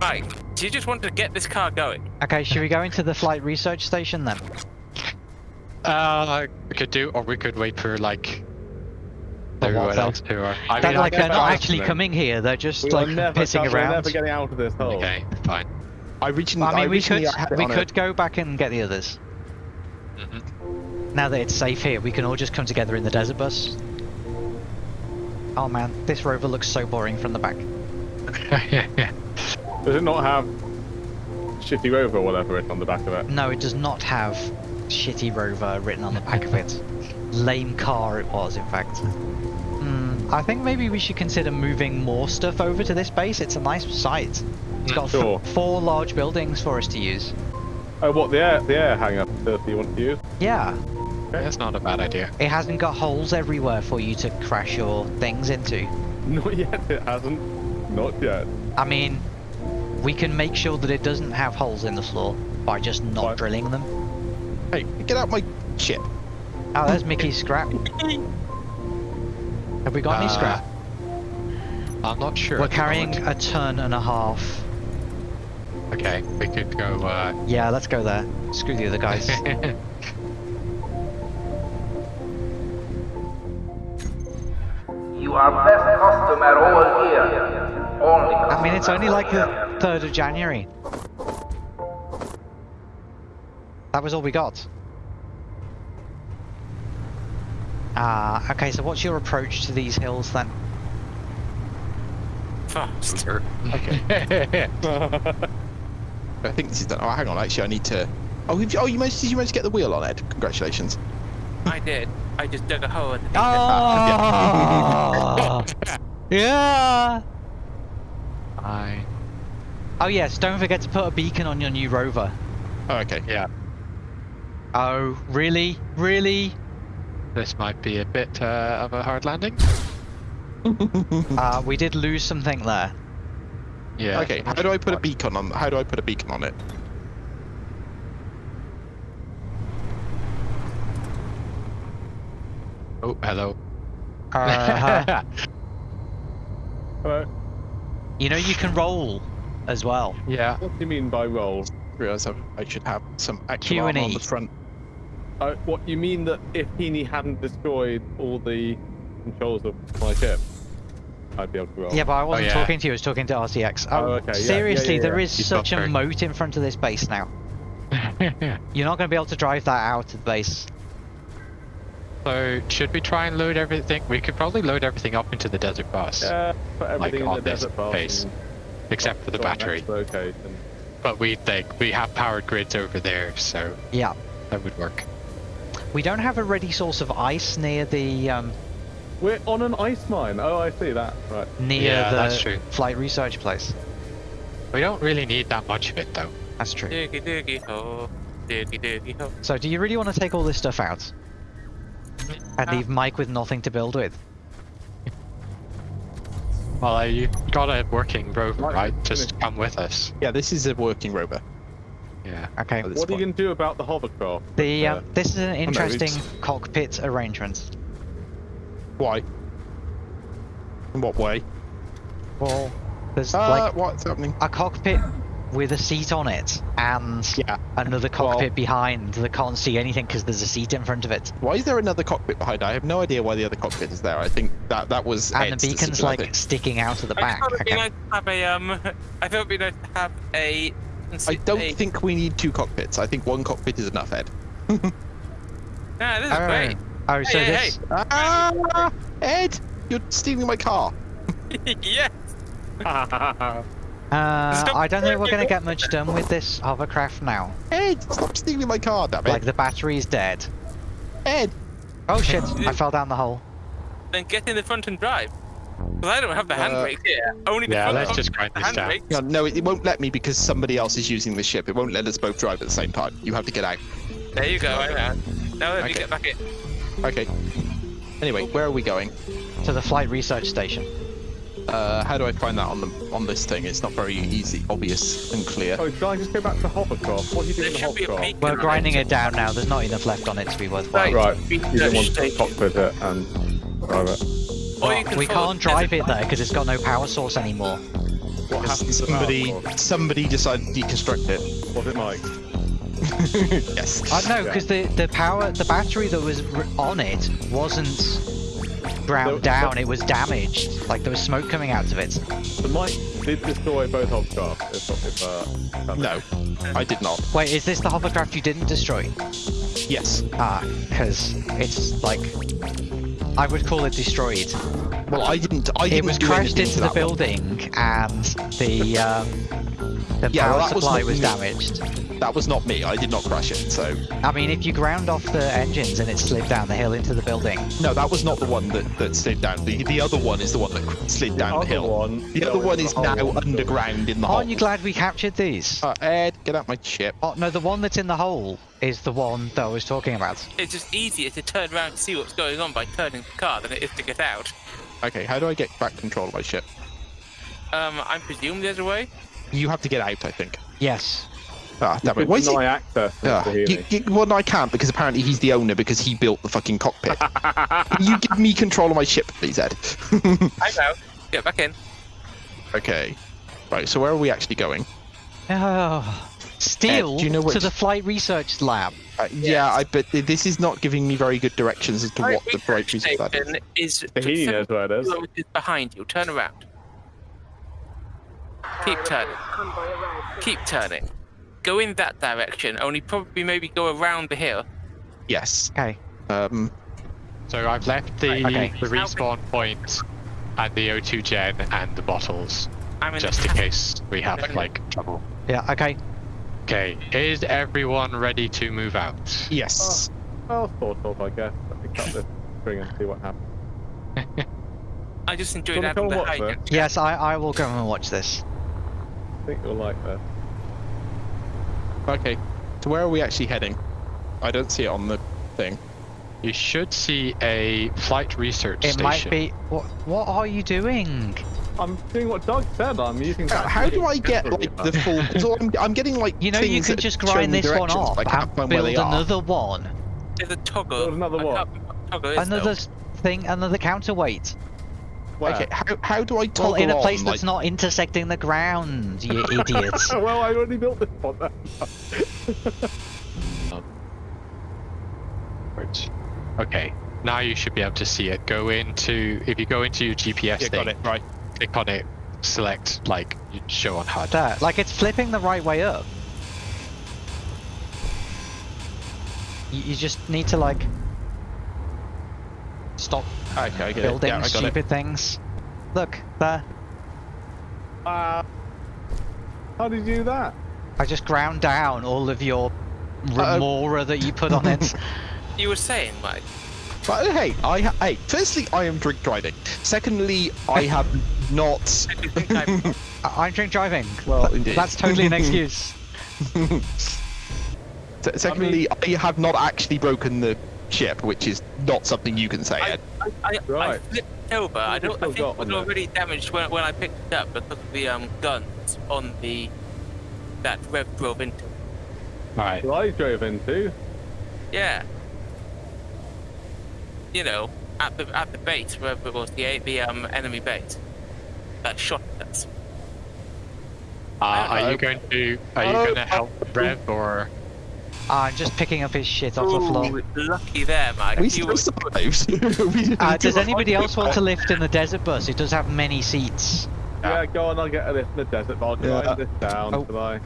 Right. Do you just want to get this car going? Okay, should we go into the flight research station then? Uh, we could do, or we could wait for like For what, everyone else who are. I They're mean, like they're not actually coming here. They're just We like are never, pissing we're never getting out of this hole. okay, fine. I originally, I mean, we could originally had it we could go back and get the others. Mhm. Now that it's safe here, we can all just come together in the desert bus. Oh man, this rover looks so boring from the back. Does it not have Shitty Rover or whatever written on the back of it? No, it does not have shitty rover written on the back of it. Lame car it was, in fact. Hmm, I think maybe we should consider moving more stuff over to this base. It's a nice site. It's got Sure. four large buildings for us to use. Oh, what the air the air hangar facility you want to use? Yeah, That's not a bad idea. it hasn't got holes everywhere for you to crash your things into. Not yet. It hasn't. Not yet. I mean, we can make sure that it doesn't have holes in the floor by just not Fine. drilling them. Hey, get out my ship. Oh, there's Mickey's scrap. Have we got any Uh, scrap? I'm not sure. We're carrying a ton and a half. Okay, we could go. Uh... Yeah, let's go there. Screw the other guys. You are best customer all year. Only I mean, it's only like the customer 3rd of January. That was all we got. Ah, okay, so what's your approach to these hills then? Fast. Okay. I think this is done. Oh, hang on. Actually, I need to. Oh, you, oh, you managed. Did you manage to get the wheel on Ed? Congratulations. I did. I just dug a hole in the Oh! yeah! I. Oh yes, don't forget to put a beacon on your new rover. Oh, okay. Yeah, Oh, really? Really? this might be a bit uh, of a hard landing. Uh, we did lose something there. Yeah. Okay. How do I put a beacon on? How do I put a beacon on it? Oh, hello. Uh, Hello. you know you can roll as well. yeah. What do you mean by roll? Realize I, I should have some actual armor on the front. Uh, what you mean that if Heaney hadn't destroyed all the controls of my ship, I'd be able to roll? Yeah, but I wasn't yeah. talking to you, I was talking to RCX. Oh, Oh, okay, yeah, yeah, seriously, yeah, there yeah. is He's such a moat in front of this base now. You're not going to be able to drive that out of the base. so, should we try and load everything? We could probably load everything up into the desert bus, Yeah, put everything on in the this desert bus base, and except for the put it on battery. Location. But we like we have powered grids over there, so Yeah. that would work. We don't have a ready source of ice near the um, We're on an ice mine. Oh, I see that. Right. near Yeah, the that's true. flight research place. We don't really need that much of it, though. That's true. Diggy diggy ho. Diggy diggy ho. So, do you really want to take all this stuff out and Uh, leave Mike with nothing to build with? Well, uh, you got a working rover, Right, right? finish. Just come with us. Yeah, this is a working rover. Yeah. Okay. at this What are you going to do about the hovercraft? The Uh, um, this is an interesting it's- cockpit arrangement. Why? In what way? Well, there's Uh, like what's happening? a cockpit with a seat on it and Yeah. another Well- cockpit behind that can't see anything because there's a seat in front of it. Why is there another cockpit behind? I have no idea why the other cockpit is there. I think that that was And Ed's the beacon's decision, like sticking out of the I back. thought it'd be Okay. nice to have a um. I thought it'd be nice to have a. I don't a- think we need two cockpits. I think one cockpit is enough, Ed. Nah, this is Oh, great. oh, so Hey, hey. Ah, Ed, you're stealing my car. yes. Uh, Stop I don't think we're going to get much done with this hovercraft now. Ed, stop stealing my car, damn it. Like the battery's dead. Ed, Oh shit! I fell down the hole. Then get in the front and drive. Because I don't have the Uh, handbrake here. Only the Yeah, front let's just with grind the this down. handbrake. no, no, it, it won't let me because somebody else is using the ship. It won't let us both drive at the same time. You have to get out. There you go. I know. Now let me get back in. Okay. Anyway, where are we going? To the flight research station. Uh, how do I find that on the on this thing? It's not very easy, obvious, and clear. Oh, should I just go back to hovercraft? What are you doing There in the should be a hovercraft? We're grinding it. it down now. There's not enough left on it to be worthwhile. Right. You Research don't want to station. cockpit it and drive it. Or you can we can't drive it there because it's got no power source anymore. What happened somebody that? Somebody decided to deconstruct it. Was it Mike? yes. I know because the the power the battery that was on it wasn't ground The- down. It was damaged. Like there was smoke coming out of it. So Mike did destroy both hovercraft. If, if, uh, No, I did not. Wait, is this the hovercraft you didn't destroy? Yes. Ah, because it's like I would call it destroyed. Well, I didn't. I didn't It was crashed into the that one. building, and the um, the Yeah, power well, that was supply not was me. damaged. That was not me. I did not crash it. So I mean, if you ground off the engines and it slid down the hill into the building, no, that was not the one that, that slid down. The the other one is the one that slid down the, other hill. one the other one is now hole. underground in the aren't you glad we captured these? Uh, Ed, get out my ship. Oh no, the one that's in the hole is the one that I was talking about. It's just easier to turn around and see what's going on by turning the car than it is to get out. Okay, how do I get back control of my ship? Um, I presume there's a way. You have to get out, I think. Yes. Ah, damn You it. Why is he? deny access Ah, you, you, well, no, I can't because apparently he's the owner because he built the fucking cockpit. Can you give me control of my ship, please, Ed? I'm out. Get back in. okay. Right, so where are we actually going? Oh, steel do you know to which- the flight research lab. Uh, yeah, I but this is not giving me very good directions as to what the right reason for that is. station is Tahini knows where it is. kilometers behind you. Turn around. Keep turning. Keep turning. Go in that direction. Only probably maybe go around the hill. Yes. Okay. Um. So I've left the Okay. the respawn point and the O2 gen and the bottles I'm in just the in case we have like trouble. Yeah. Okay. Okay, is everyone ready to move out? Yes. Well, sort of, I guess. Let me cut this string and see what happens. I just enjoyed Wanna having go the watch high. this? Yes, I, I will go and watch this. I think you'll like this. Okay. So where are we actually heading? I don't see it on the thing. You should see a flight research It station. might be. What? What are you doing? I'm doing what Doug said. I'm using. How, how do I get like the full? So I'm, I'm getting like You know, you things can just grind this one off I can't and find where build they are. another one, There's a toggle. Build another I what? can't remember what toggle another though. thing, another counterweight. Where? Okay. How, how do I toggle Well, in a on, place like, that's not intersecting the ground, you idiots. well, I already built this one. Which- Okay, now you should be able to see it. Go into if you go into your GPS Yeah, thing, got it. Right. click on it, select like show on HUD. That, like it's flipping the right way up. You, you just need to like stop Okay, I get building. Yeah, I got stupid it. things. Look, there. uh, how did you do that? I just ground down all of your Uh-oh. remora that you put on it. You were saying, Mike. But hey, I ha- hey. Firstly, I am drink driving. Secondly, I have not. I do think I'm- I- I'm drink driving. Well, Th- indeed. That's totally an excuse. Se- Secondly, I, have not actually broken the ship, which is not something you can say, I, Ed. I, I, I flipped over. I What have you don't. I think it was on there? already damaged when, when I picked it up because of the um guns on the that Rev drove into. Alright, Well, I drove into. Yeah. You know, at the at the base, wherever it was the the um enemy base that shot at us. uh, are you going to are you oh, going to help Rev or I'm just picking up his shit off the floor. Lucky there, Mike. We You still were- survived. We Uh, does anybody else want to lift in the desert bus? It does have many seats. Yeah, go on. I'll get a lift in the desert. But I'll grind Yeah. this down. Oh. Shall I?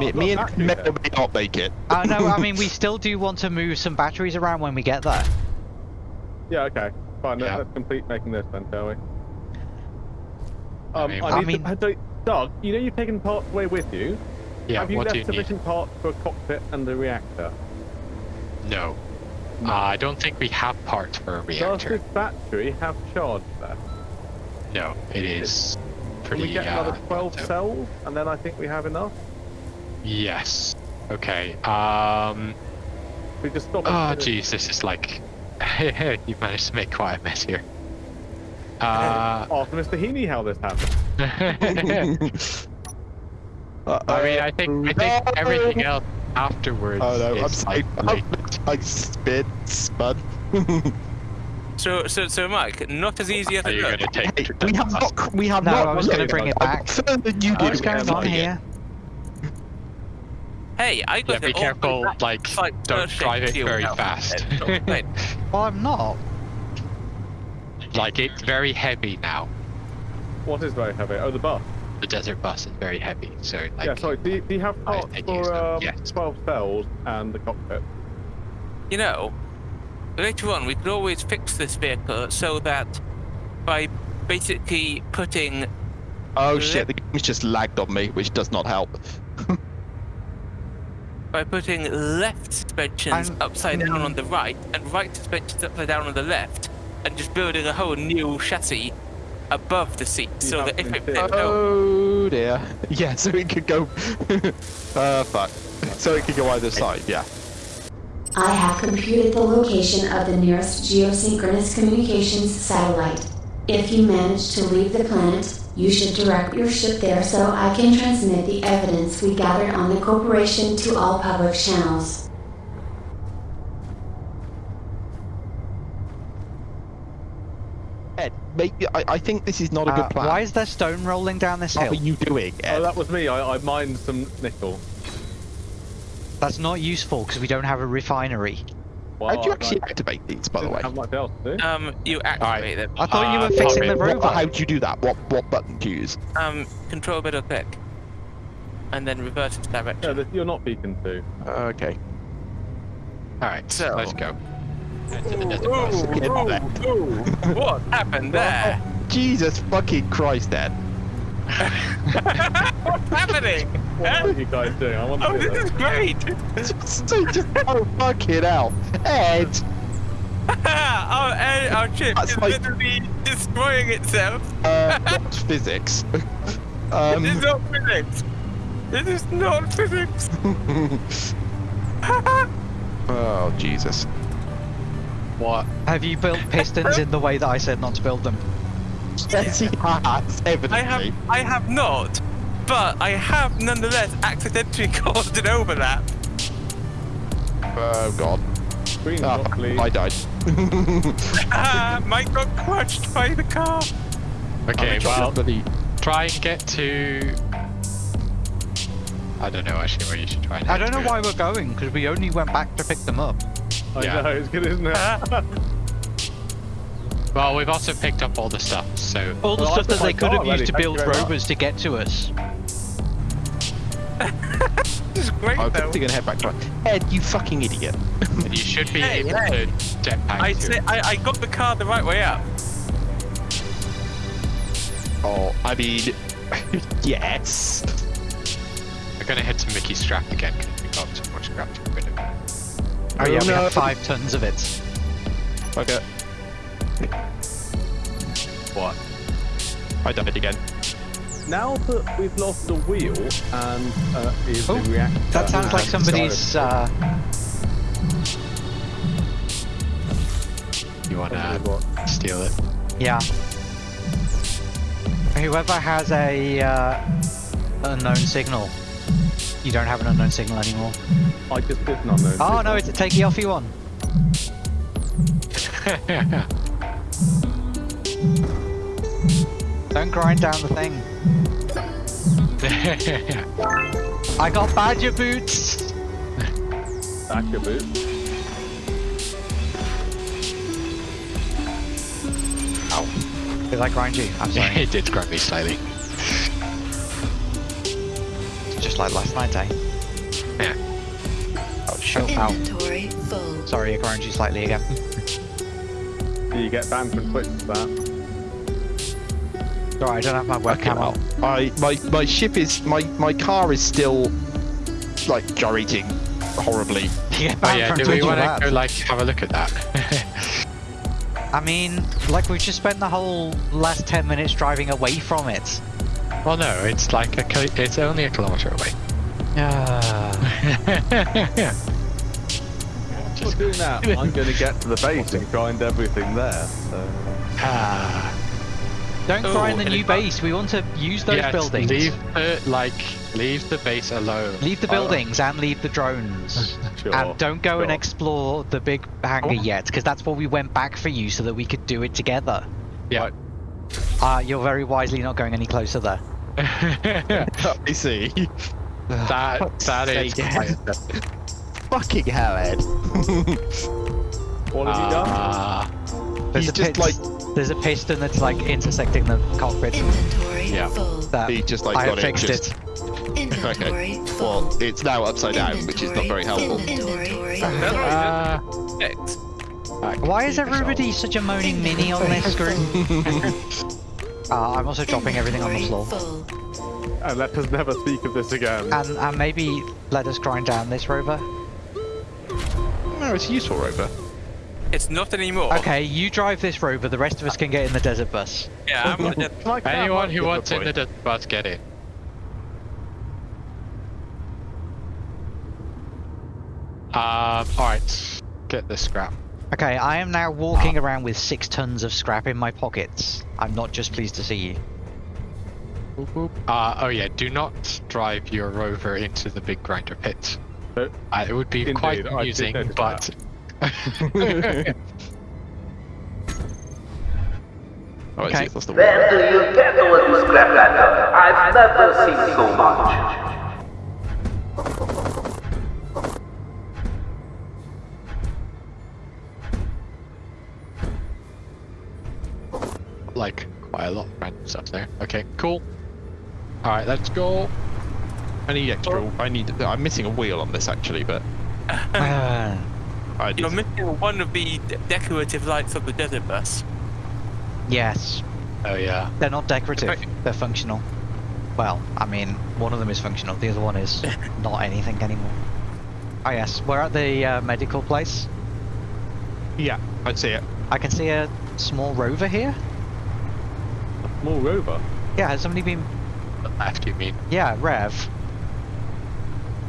Me, I've me got and batteries may or there. may not make it. Uh, no, I mean, we still do want to move some batteries around when we get there. Yeah. Okay. Fine. Yeah. Let's, let's complete making this then, shall we? Um, mean, I, I mean- to, I don't- Doug, you know you've taken part away with you. Yeah? Have you what left do you need? sufficient parts for a cockpit and a reactor? No, uh, I don't think we have parts for a Does reactor. this battery have charge left? No, it is Can pretty. we get uh, another 12 so- cells, and then I think we have enough. Yes. Okay. Um. We just stop. Oh, it. jeez, this is like. you managed to make quite a mess here. Uh. Ask Mr. Heaney how this happened. I mean, I think I think everything else afterwards. Oh no, I'm is sorry. like, like- I spit, spud. So, so, so, Mike, not as easy as it you going looks. to Hey, we have not. We have No, not. I was gonna bring it back. Further than you did. What's going on here? Hey, I got Yeah, it be all the careful. back Like, to don't drive aid it very now. fast. Uh, don't blame. Well, I'm not. like it's very heavy now. What is very heavy? Oh, the bus. The desert bus is very heavy, so like. yeah, sorry. Do you, do you have I parts think use for um, yes. 12 cells and the cockpit? You know, later on we could always fix this vehicle so that by basically putting Oh shit! The game's just lagged on me, which does not help. by putting left suspensions I'm- upside down on the right and right suspensions upside down on the left, and just building a whole new chassis above the seat, You so that if it interior- flipped over, Oh dear. Yeah, so it could go. uh, fuck. So it could go either side. Yeah. I have computed the location of the nearest geosynchronous communications satellite. If you manage to leave the planet, you should direct your ship there so I can transmit the evidence we gathered on the corporation to all public channels. Ed, maybe I, I think this is not a Uh, good plan. why is there stone rolling down this What hill? are you doing, Ed? Oh, that was me. I, I mined some nickel. That's not useful because we don't have a refinery. Well, How do you actually I activate these, by the way? have much else to do. um, you activate them. I thought you Uh, were fixing Tommy, the What- rover. how do you do that? What what button do you use? Um, control middle click, and then reverse its direction. this, you're not beacon 2. Okay. All right, So- let's go. Head Ooh, desert bus. Get ooh, ooh, what happened there? Jesus fucking Christ, Ed. What's happening? What Huh? are you guys doing? I want to Oh, this is great! just, just oh fucking hell, Ed. our, air- our ship That's is like- literally destroying itself. Uh, not physics. um, this is not physics. This is not physics. oh Jesus. What? Have you built pistons in the way that I said not to build them? Yes, he has. Evidently. I have, I have not, but I have nonetheless accidentally caused an overlap. Oh God. Green Ah, drop, please. I died. Ah, Mike got crushed by the car. Okay, I'm well, bloody- try and get to. I don't know actually where you should try and. I don't know to. why we're going because we only went back to pick them up. I yeah. know, it's good, isn't it? Well, we've also picked up all the stuff, so. All the Well, stuff that they could have used to build very much. rovers to get to us. This is great I'm though. gonna head back to Ed, you fucking idiot. You should be Hey, able hey. to jetpack I, say. I, I got the car the right way up. Oh, I mean, yes. We're gonna head to Mickey's scrap again because we got Oh yeah, we no. have five tons of it. Okay, What? I died again. now that we've lost the wheel and uh, is Oh, the reactor. That sounds like somebody's. Uh, You wanna what? steal it? yeah. Whoever has a uh, unknown signal. You don't have an unknown signal anymore. I just did not know. Oh no, it's a takey offy one. Don't grind down the thing. I got badger boots. Back your boot. Did I grind you? I'm sorry. it did grab me slightly. Just like last night, eh? Yeah. Oh, shit. Ow. Inventory full. Sorry, I grind you slightly again. Do you get banned from Twitch for that? Sorry, I don't have my Okay, webcam on. well, I my my ship is my my car is still like gyrating horribly. You get Oh banned yeah, do we want to go like have a look at that? I mean, like we've just spent the whole last 10 minutes driving away from it. Well, no, it's like a it's only a kilometer away. Ah. For doing that, I'm going to get to the base and grind everything there. So. Ah. Don't Oh, grind the new base. We want to use those yes, buildings. leave the like leave the base alone. Leave the Uh, buildings and leave the drones. Sure. and don't go and explore the big hangar Oh. yet, because that's what we went back for you so that we could do it together. yeah. Uh, you're very wisely not going any closer there. I see. that that is Sake. Fucking hell, Ed. What have you done? Ah, There's He's a just pit- like There's a piston that's like intersecting the cockpit. Inventory Yeah. full. That he just like I got have it. fixed just, it. Inventory Well, full. it's now upside down, which is not very helpful. Inventory uh, Why is everybody such a moaning mini on this screen? uh, I'm also dropping everything on the floor. And let us never speak of this again. And, and maybe let us grind down this rover. No, it's a useful rover. It's not anymore. Okay, you drive this rover, the rest of us can get in the desert bus. Yeah, I'm gonna Like that anyone who wants in the desert bus, get in. Um, alright, get the scrap. Okay, I am now walking around with six tons of scrap in my pockets. I'm not just pleased to see you. Uh, oh yeah, do not drive your rover into the big grinder pit. No. Uh, it would be Indeed, quite amusing, but Alright, Okay. see the one. When do you get all this scrap? I've never seen so much. Like quite a lot of random stuff there. Okay, cool. Alright, let's go. I need extra. I need. I'm missing a wheel on this actually, but Ah, I You're missing one of the decorative lights of the desert bus. yes, Oh yeah. they're not decorative, Okay. they're functional. Well, I mean, one of them is functional, the other one is not anything anymore. Oh yes, we're at the uh, medical place. Yeah, I see it. I can see a small rover here. Small rover. Yeah, has somebody been... The left, you mean? Yeah, Rev.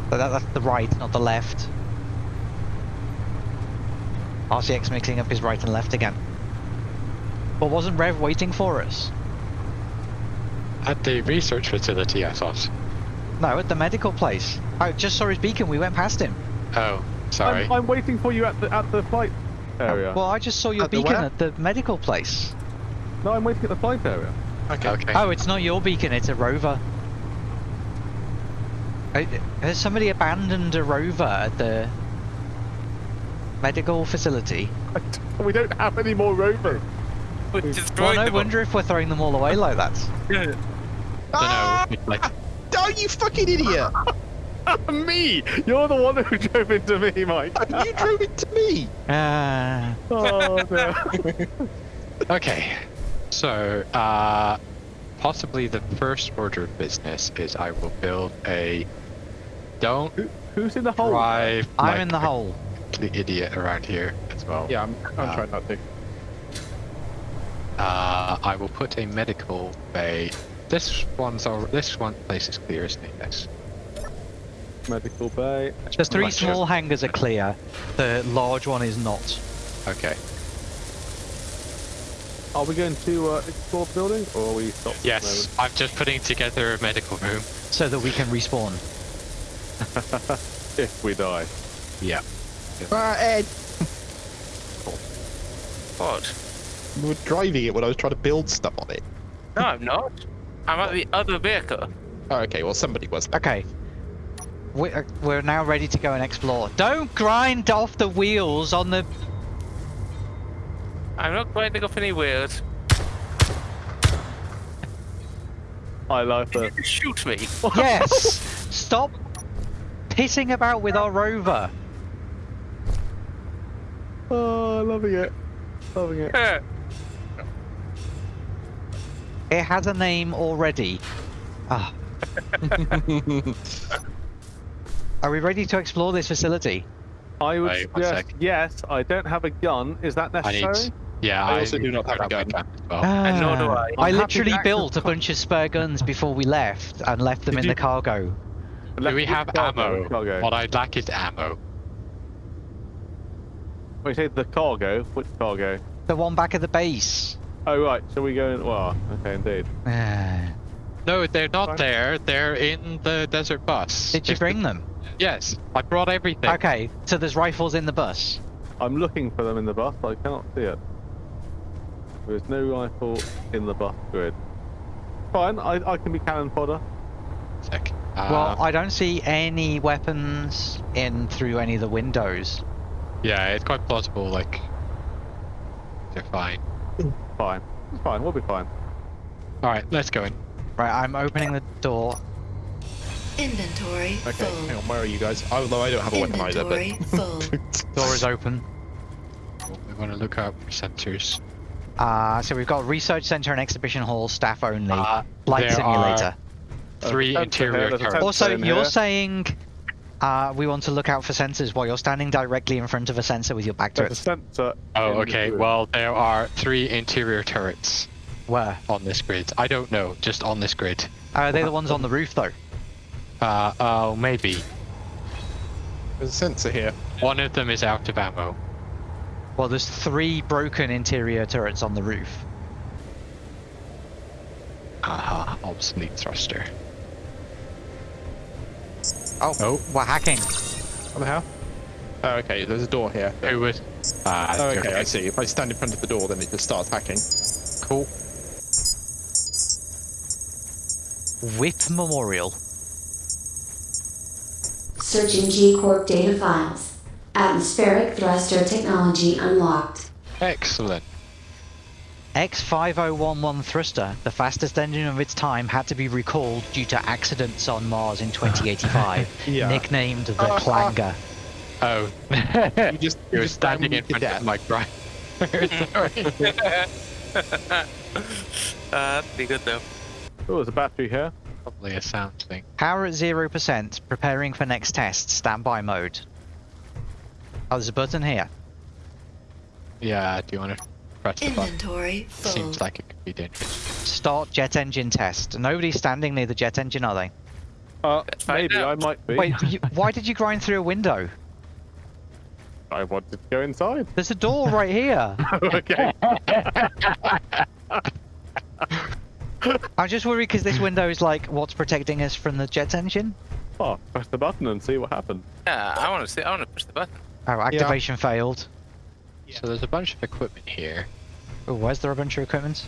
But that, that's the right, not the left. RCX mixing up his right and left again. But wasn't Rev waiting for us? At the research facility, I thought. No, at the medical place. I just saw his beacon, we went past him. Oh, sorry. I'm, I'm waiting for you at the at the flight area. Well, I just saw your At beacon where? at the medical place. no, I'm waiting at the flight area. Okay. okay. Oh, it's not your beacon, it's a rover. Uh, Has somebody abandoned a rover at the medical facility? We don't have any more rovers. We're Well, destroying no them. wonder if we're throwing them all away like that. don't Ah! know. Like, Oh, you fucking idiot! me! You're the one who drove into me, Mike. you drove into me. Ah. oh, no. okay. So, uh, possibly the first order of business is I will build a. Don't Who's in the hole? drive. I'm like in the a hole. The idiot around here as well. Yeah, I'm, I'm Uh, trying not to. Uh, I will put a medical bay. This one's all. This one place is clear, isn't it? Yes. Medical bay. The three small hangars are clear. The large one is not. Okay. Are we going to uh, explore the building, or are we stopped? Yes, I'm just putting together a medical room. So that we can respawn. If we die. Yeah. Ah, Ed. What? You were driving it when I was trying to build stuff on it. No, I'm not. I'm at the other vehicle. Oh, okay. Well, somebody was. Okay. We- uh, We're now ready to go and explore. Don't grind off the wheels on the... I'm not grinding off any wheels. I like You that. shoot me. Yes! Stop pissing about with our rover. Oh, loving it. Loving it. Eh, It has a name already. Ah. Are we ready to explore this facility? I would Wait, one yes. I don't have a gun. Is that I necessary? Need. Yeah, I also do not have a grab gun. well. And nor do Ah. I. I I'm happy literally built a bunch of spare guns before we left and left them Did in you- the cargo. Do we have cargo, ammo? Cargo. What I'd like is ammo. When you say the cargo, which cargo? The one back at the base. Oh right, shall we go in? Well, okay, indeed. Ah. No, they're not Fine. there. They're in the desert bus. Did you It's the- bring them? Yes, I brought everything. Okay, so there's rifles in the bus. I'm looking for them in the bus, but I cannot see it. There is no rifle in the bus grid. Fine, I, I can be cannon fodder. Sec. Uh, well, I don't see any weapons in through any of the windows. yeah, it's quite plausible. Like, they're fine. Fine. It's fine, we'll be fine. All right, let's go in. Right, I'm opening the door. Inventory Okay, full. hang on, where are you guys? Although I don't have a weaponizer, Inventory full. but. Door is open. We want to look out for sensors. Uh, so we've got research center and exhibition hall, staff only, Uh, light there simulator. Three sensor interior here, turrets. Also, in you're here. saying uh, we want to look out for sensors while you're standing directly in front of a sensor with your back to There's a it. sensor. Oh, in the okay. Well, there are three interior turrets Where? on this grid. I don't know, just on this grid. Are they're the ones on the roof, though. Uh, oh, maybe. There's a sensor here. One of them is out of ammo. Well, there's three broken interior turrets on the roof. Aha, obsolete thruster. Oh, Oh. we're hacking. What the hell? Oh, okay, there's a door here. Who was? Ah, Oh, okay, I see. If I stand in front of the door, then it just starts hacking. Cool. Whip Memorial. Searching G-Corp data files. Atmospheric thruster technology unlocked. Excellent. X5011 thruster, the fastest engine of its time, had to be recalled due to accidents on Mars in 2085. Yeah. Nicknamed the Clanger. Oh, You just you were just standing in me to front death. of my driver. Sorry. uh, that's pretty good though. Oh, there's a battery here. Probably a sound thing. Power at 0%, preparing for next test, standby mode. Oh, there's a button here. Yeah, do you want to press the button? Inventory full. Seems like it could be dangerous. Start jet engine test. Nobody's standing near the jet engine, are they? Uh, maybe I out. might be. Wait, you, why did you grind through a window? I wanted to go inside. There's a door right here. okay. I'm just worried because this window is like what's protecting us from the jet engine. Oh, press the button and see what happens. Yeah, I want to see. I want to push the button. Oh, activation failed. So there's a bunch of equipment here Oh, where's there a bunch of equipment?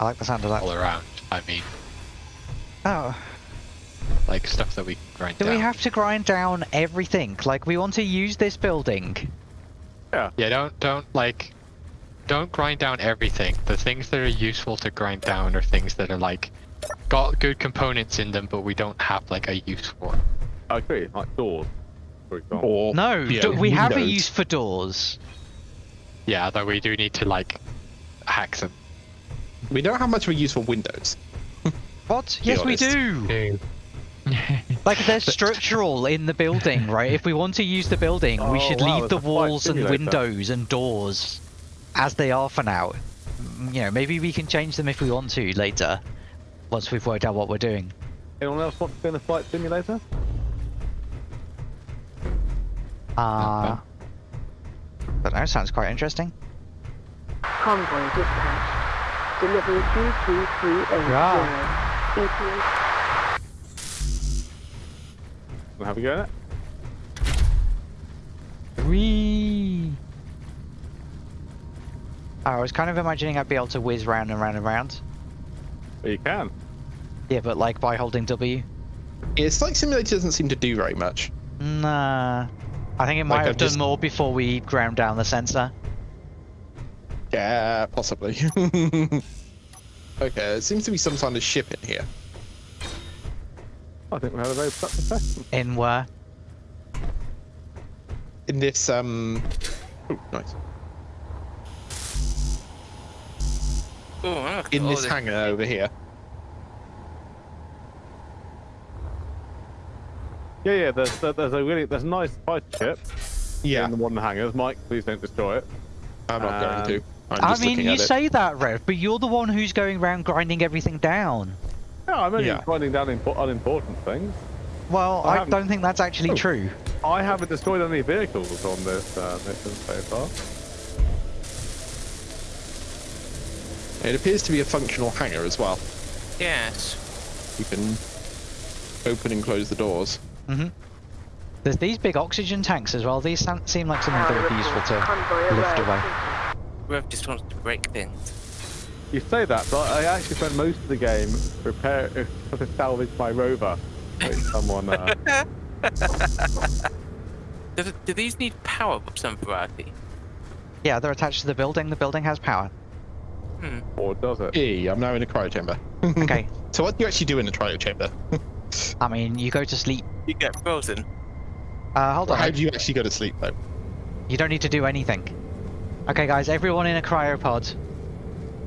I like the sound of that. all around. I mean, Oh, like stuff that we grind do down. we have to grind down everything? Like, we want to use this building. Yeah. Yeah, don't don't like don't grind down everything. The things that are useful to grind down are things that are like got good components in them, but we don't have like a use for. I agree, like doors, for example. Or No, yeah, do- we have a windows. use for doors. Yeah, though we do need to like hack them. We don't have much of a use for windows. What? Be Yes, we do. Like, they're structural in the building, right? If we want to use the building, we Oh, should wow, leave the it's a flight walls and windows and doors as they are for now. Mm, You know, maybe we can change them if we want to later, once we've worked out what we're doing. Anyone else want to be in a flight simulator? Uh, but that sounds quite interesting. Convoy dispatched. Delivery 2230. Yeah. ETA Wanna have a go at it? Whee! I was kind of imagining I'd be able to whiz round and round and round. Well, you can. Yeah, but like by holding W. It's like simulator doesn't seem to do very much. Nah. I think it might Like, have I've done just- more before we ground down the sensor. Yeah, possibly. okay, there seems to be some kind of ship in here. I think we had a very productive session. In where? In this, um. Ooh, nice. Oh, look, In all this hangar over here. Yeah, yeah. There's there's a really there's a nice fighter ship Yeah, in the one hangars. Mike, please don't destroy it. I'm not um, going to. I'm I just mean, looking you at it. say that, Rev, but you're the one who's going around grinding everything down. Yeah, I'm only Yeah. finding down impo- unimportant things. Well, I I, don't think that's actually Oh. true. I haven't destroyed any vehicles on this uh, mission so far. It appears to be a functional hangar as well. Yes. You can open and close the doors. Hmm There's these big oxygen tanks as well. These seem like something that would be useful to lift away. Rev just wants to break things. You say that, but I actually spent most of the game prepare to salvage my rover. Which someone. Uh, Do, do these need power of some variety? Yeah, they're attached to the building. The building has power. Hmm. or does it? Hey, I'm now in a cryo chamber. Okay. So what do you actually do in a cryo chamber? I mean, you go to sleep. You get frozen. Uh, hold on. How do you actually go to sleep though? You don't need to do anything. Okay, guys, everyone in a cryopod.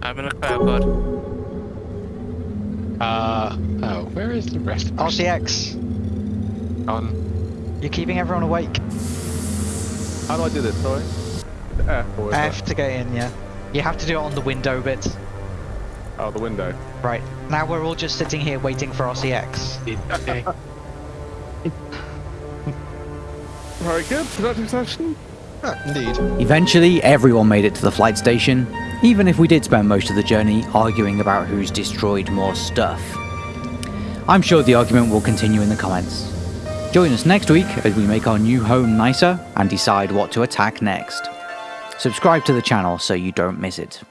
I'm in a cryopod. Uh oh, where is the rest of us? RCX, On you're keeping everyone awake. How do I do this? Sorry. F F to get in, yeah. You have to do it on the window bit. It, oh, the window. Right. Now we're all just sitting here waiting for RCX. okay. Very good. Productive session. Ah, indeed. Eventually, everyone made it to the flight station, even if we did spend most of the journey arguing about who's destroyed more stuff. I'm sure the argument will continue in the comments. Join us next week as we make our new home nicer and decide what to attack next. Subscribe to the channel so you don't miss it.